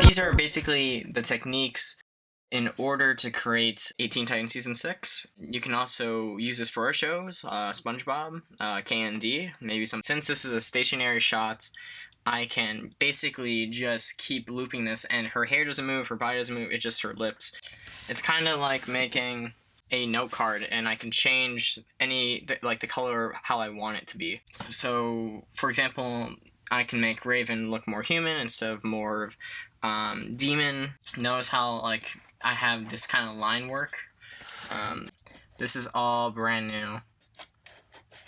These are basically the techniques in order to create Teen Titans Season 6. You can also use this for our shows, uh, SpongeBob, uh, KND, maybe some. Since this is a stationary shot, I can basically just keep looping this and her hair doesn't move, her body doesn't move, it's just her lips. It's kind of like making a note card and I can change any, like the color how I want it to be. So, for example, I can make Raven look more human instead of more of um, demon. Notice how like I have this kind of line work. Um, this is all brand new.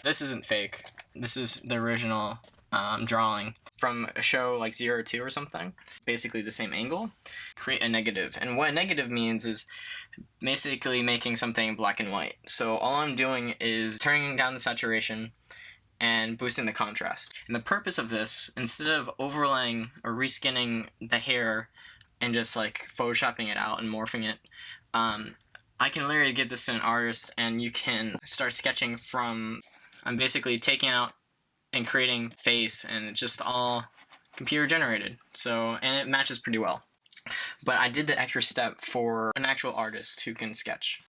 This isn't fake. This is the original um, drawing from a show like Zero Two or something. Basically the same angle. Create a negative. And what a negative means is basically making something black and white. So all I'm doing is turning down the saturation and boosting the contrast. And the purpose of this, instead of overlaying or reskinning the hair and just like photoshopping it out and morphing it, um, I can literally give this to an artist and you can start sketching from, I'm basically taking out and creating face and it's just all computer generated. So, and it matches pretty well. But I did the extra step for an actual artist who can sketch.